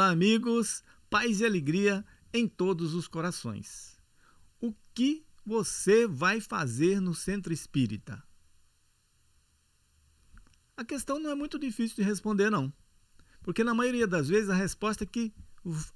amigos, paz e alegria em todos os corações. O que você vai fazer no centro espírita? A questão não é muito difícil de responder, não. Porque na maioria das vezes a resposta é que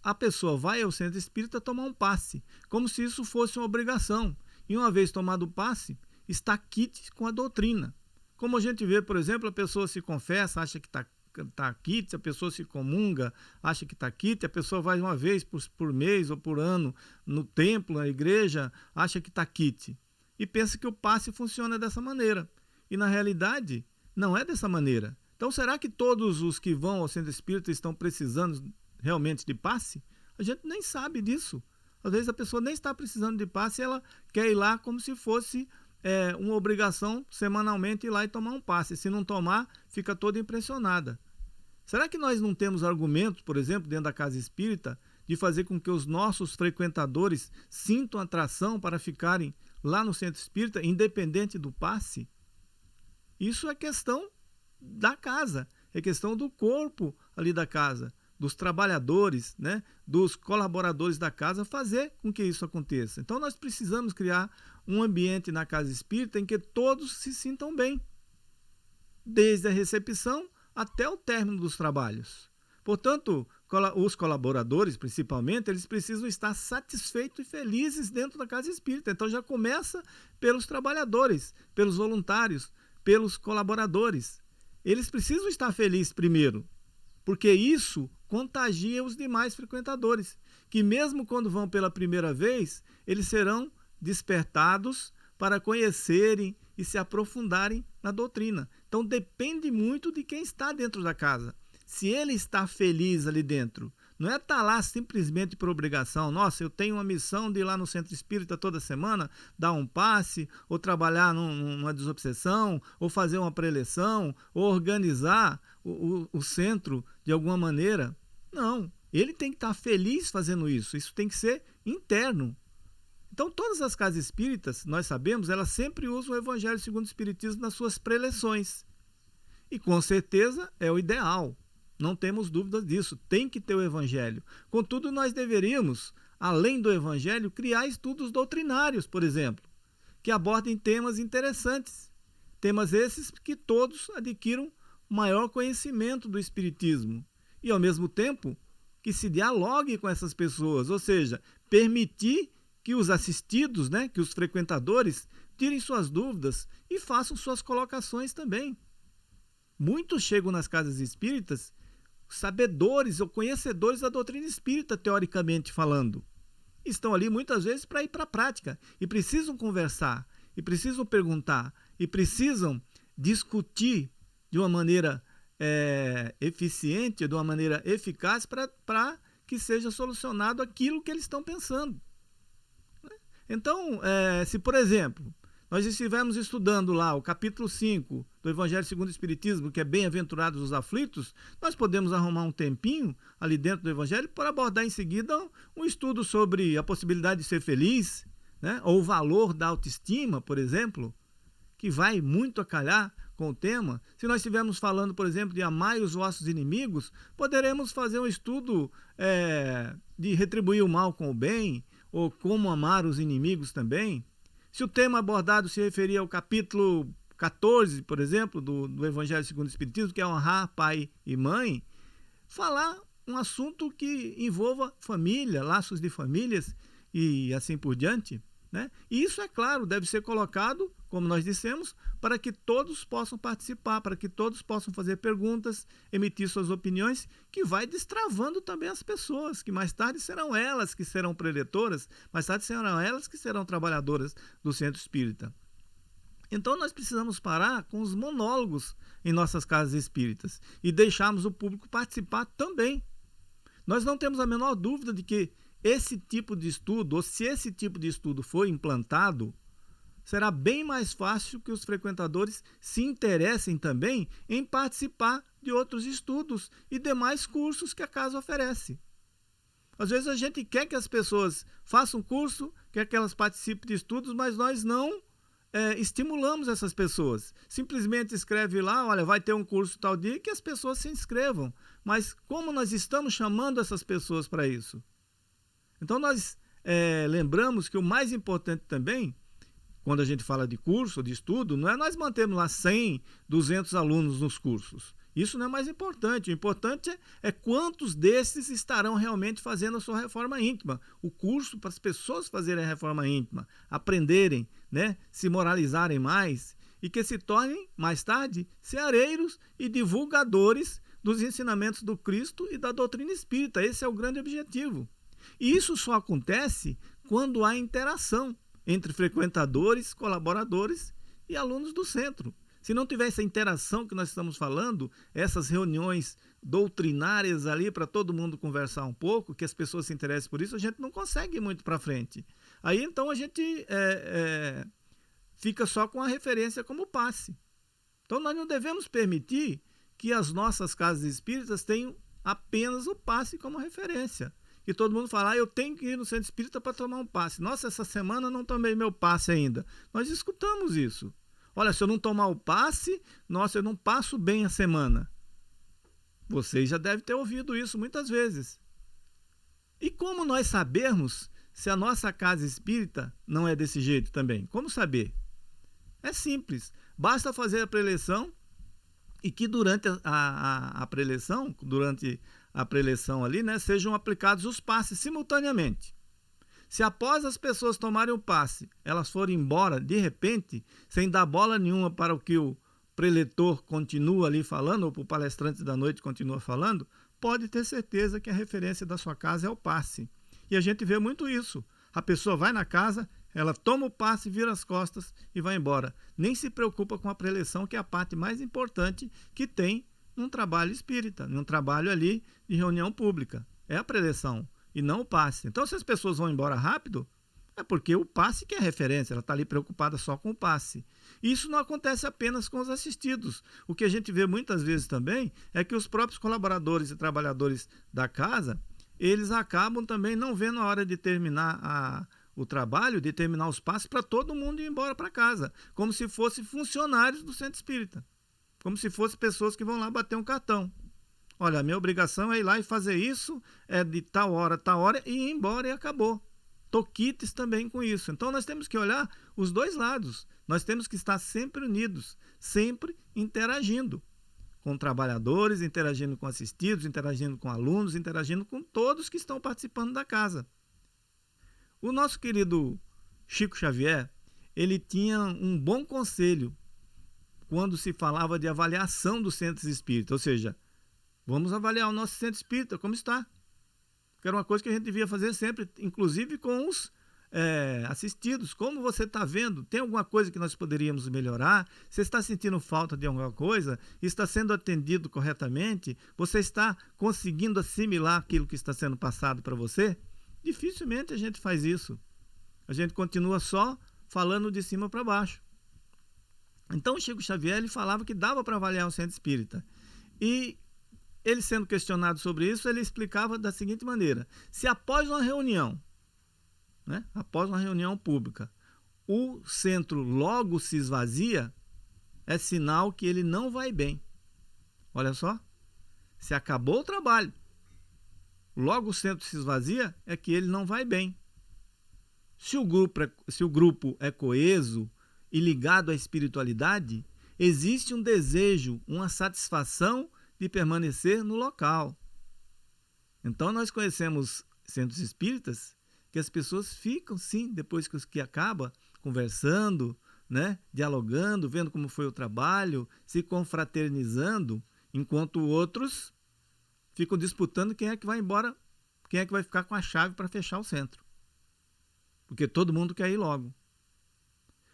a pessoa vai ao centro espírita tomar um passe, como se isso fosse uma obrigação. E uma vez tomado o passe, está quite com a doutrina. Como a gente vê, por exemplo, a pessoa se confessa, acha que está tá quite, a pessoa se comunga, acha que está quite, a pessoa vai uma vez por, por mês ou por ano no templo, na igreja, acha que está quite. E pensa que o passe funciona dessa maneira. E na realidade, não é dessa maneira. Então, será que todos os que vão ao centro espírita estão precisando realmente de passe? A gente nem sabe disso. Às vezes a pessoa nem está precisando de passe ela quer ir lá como se fosse é, uma obrigação semanalmente ir lá e tomar um passe. Se não tomar, fica toda impressionada. Será que nós não temos argumentos, por exemplo, dentro da casa espírita, de fazer com que os nossos frequentadores sintam atração para ficarem lá no centro espírita, independente do passe? Isso é questão da casa, é questão do corpo ali da casa, dos trabalhadores, né, dos colaboradores da casa, fazer com que isso aconteça. Então nós precisamos criar um ambiente na casa espírita em que todos se sintam bem, desde a recepção até o término dos trabalhos. Portanto, os colaboradores, principalmente, eles precisam estar satisfeitos e felizes dentro da casa espírita. Então já começa pelos trabalhadores, pelos voluntários, pelos colaboradores. Eles precisam estar felizes primeiro, porque isso contagia os demais frequentadores, que mesmo quando vão pela primeira vez, eles serão despertados para conhecerem e se aprofundarem na doutrina. Então depende muito de quem está dentro da casa. Se ele está feliz ali dentro, não é estar tá lá simplesmente por obrigação. Nossa, eu tenho uma missão de ir lá no centro espírita toda semana, dar um passe, ou trabalhar num, numa desobsessão, ou fazer uma preleção, ou organizar o, o, o centro de alguma maneira. Não, ele tem que estar tá feliz fazendo isso. Isso tem que ser interno. Então, todas as casas espíritas, nós sabemos, elas sempre usam o Evangelho segundo o Espiritismo nas suas preleções. E com certeza é o ideal. Não temos dúvidas disso. Tem que ter o Evangelho. Contudo, nós deveríamos, além do Evangelho, criar estudos doutrinários, por exemplo, que abordem temas interessantes. Temas esses que todos adquiram maior conhecimento do Espiritismo. E, ao mesmo tempo, que se dialogue com essas pessoas, ou seja, permitir que os assistidos, né, que os frequentadores, tirem suas dúvidas e façam suas colocações também. Muitos chegam nas casas espíritas sabedores ou conhecedores da doutrina espírita, teoricamente falando. Estão ali muitas vezes para ir para a prática e precisam conversar, e precisam perguntar, e precisam discutir de uma maneira é, eficiente, de uma maneira eficaz para que seja solucionado aquilo que eles estão pensando. Então, é, se por exemplo, nós estivermos estudando lá o capítulo 5 do Evangelho segundo o Espiritismo, que é bem-aventurados os aflitos, nós podemos arrumar um tempinho ali dentro do Evangelho para abordar em seguida um estudo sobre a possibilidade de ser feliz, né? ou o valor da autoestima, por exemplo, que vai muito a calhar com o tema. Se nós estivermos falando, por exemplo, de amar os vossos inimigos, poderemos fazer um estudo é, de retribuir o mal com o bem, ou como amar os inimigos também. Se o tema abordado se referia ao capítulo 14, por exemplo, do, do Evangelho segundo o Espiritismo, que é honrar pai e mãe, falar um assunto que envolva família, laços de famílias e assim por diante. Né? E isso, é claro, deve ser colocado, como nós dissemos, para que todos possam participar, para que todos possam fazer perguntas, emitir suas opiniões, que vai destravando também as pessoas, que mais tarde serão elas que serão preletoras, mais tarde serão elas que serão trabalhadoras do centro espírita. Então nós precisamos parar com os monólogos em nossas casas espíritas e deixarmos o público participar também. Nós não temos a menor dúvida de que esse tipo de estudo, ou se esse tipo de estudo for implantado, será bem mais fácil que os frequentadores se interessem também em participar de outros estudos e demais cursos que a casa oferece. Às vezes a gente quer que as pessoas façam curso, quer que elas participem de estudos, mas nós não é, estimulamos essas pessoas. Simplesmente escreve lá, olha, vai ter um curso tal dia que as pessoas se inscrevam. Mas como nós estamos chamando essas pessoas para isso? Então nós é, lembramos que o mais importante também, quando a gente fala de curso, de estudo, não é nós mantermos lá 100, 200 alunos nos cursos. Isso não é mais importante. O importante é, é quantos desses estarão realmente fazendo a sua reforma íntima. O curso para as pessoas fazerem a reforma íntima, aprenderem, né, se moralizarem mais e que se tornem, mais tarde, ceareiros e divulgadores dos ensinamentos do Cristo e da doutrina espírita. Esse é o grande objetivo. E isso só acontece quando há interação entre frequentadores, colaboradores e alunos do centro. Se não tiver essa interação que nós estamos falando, essas reuniões doutrinárias ali para todo mundo conversar um pouco, que as pessoas se interessem por isso, a gente não consegue ir muito para frente. Aí então a gente é, é, fica só com a referência como passe. Então nós não devemos permitir que as nossas casas espíritas tenham apenas o passe como referência. E todo mundo fala, ah, eu tenho que ir no centro espírita para tomar um passe. Nossa, essa semana não tomei meu passe ainda. Nós escutamos isso. Olha, se eu não tomar o passe, nossa, eu não passo bem a semana. Vocês já devem ter ouvido isso muitas vezes. E como nós sabermos se a nossa casa espírita não é desse jeito também? Como saber? É simples. Basta fazer a preleção e que durante a, a, a preleção, durante a preleção ali, né, sejam aplicados os passes simultaneamente. Se após as pessoas tomarem o passe, elas forem embora de repente, sem dar bola nenhuma para o que o preletor continua ali falando, ou o palestrante da noite continua falando, pode ter certeza que a referência da sua casa é o passe. E a gente vê muito isso. A pessoa vai na casa, ela toma o passe, vira as costas e vai embora. Nem se preocupa com a preleção, que é a parte mais importante que tem num trabalho espírita, num trabalho ali de reunião pública. É a preleção e não o passe. Então, se as pessoas vão embora rápido, é porque o passe que é referência, ela está ali preocupada só com o passe. Isso não acontece apenas com os assistidos. O que a gente vê muitas vezes também é que os próprios colaboradores e trabalhadores da casa, eles acabam também não vendo a hora de terminar a, o trabalho, de terminar os passos para todo mundo ir embora para casa, como se fossem funcionários do centro espírita, como se fossem pessoas que vão lá bater um cartão. Olha, a minha obrigação é ir lá e fazer isso, é de tal hora, tal hora, e ir embora e acabou. Toquites também com isso. Então nós temos que olhar os dois lados. Nós temos que estar sempre unidos, sempre interagindo com trabalhadores, interagindo com assistidos, interagindo com alunos, interagindo com todos que estão participando da casa. O nosso querido Chico Xavier, ele tinha um bom conselho quando se falava de avaliação dos centros espíritas, ou seja, Vamos avaliar o nosso centro espírita, como está. Que era uma coisa que a gente devia fazer sempre, inclusive com os é, assistidos. Como você está vendo? Tem alguma coisa que nós poderíamos melhorar? Você está sentindo falta de alguma coisa? Está sendo atendido corretamente? Você está conseguindo assimilar aquilo que está sendo passado para você? Dificilmente a gente faz isso. A gente continua só falando de cima para baixo. Então, o Chico Xavier ele falava que dava para avaliar o centro espírita. E ele sendo questionado sobre isso, ele explicava da seguinte maneira: se após uma reunião, né, após uma reunião pública, o centro logo se esvazia, é sinal que ele não vai bem. Olha só, se acabou o trabalho, logo o centro se esvazia, é que ele não vai bem. Se o grupo é, se o grupo é coeso e ligado à espiritualidade, existe um desejo, uma satisfação de permanecer no local. Então nós conhecemos centros espíritas que as pessoas ficam sim depois que, que acaba conversando, né, dialogando, vendo como foi o trabalho, se confraternizando, enquanto outros ficam disputando quem é que vai embora, quem é que vai ficar com a chave para fechar o centro. Porque todo mundo quer ir logo.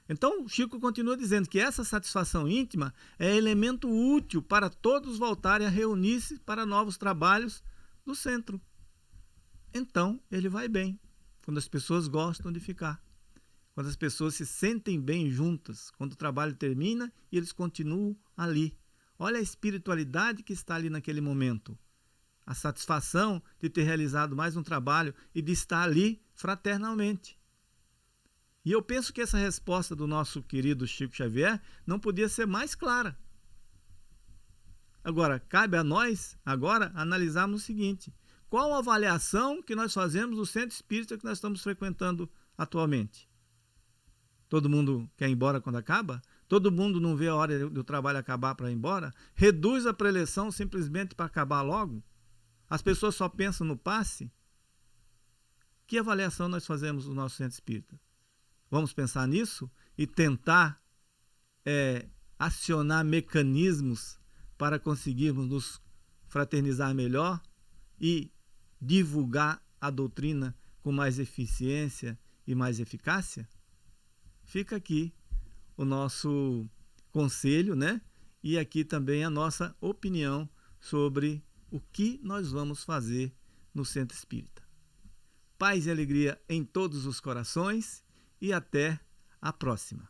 Então, Chico continua dizendo que essa satisfação íntima é elemento útil para todos voltarem a reunir-se para novos trabalhos do centro. Então, ele vai bem, quando as pessoas gostam de ficar, quando as pessoas se sentem bem juntas, quando o trabalho termina e eles continuam ali. Olha a espiritualidade que está ali naquele momento. A satisfação de ter realizado mais um trabalho e de estar ali fraternalmente. E eu penso que essa resposta do nosso querido Chico Xavier não podia ser mais clara. Agora, cabe a nós, agora, analisarmos o seguinte: qual a avaliação que nós fazemos do centro espírita que nós estamos frequentando atualmente? Todo mundo quer ir embora quando acaba? Todo mundo não vê a hora do trabalho acabar para ir embora? Reduz a preleção simplesmente para acabar logo? As pessoas só pensam no passe? Que avaliação nós fazemos do nosso centro espírita? Vamos pensar nisso e tentar é, acionar mecanismos para conseguirmos nos fraternizar melhor e divulgar a doutrina com mais eficiência e mais eficácia? Fica aqui o nosso conselho, né? E aqui também a nossa opinião sobre o que nós vamos fazer no Centro Espírita. Paz e alegria em todos os corações e até a próxima.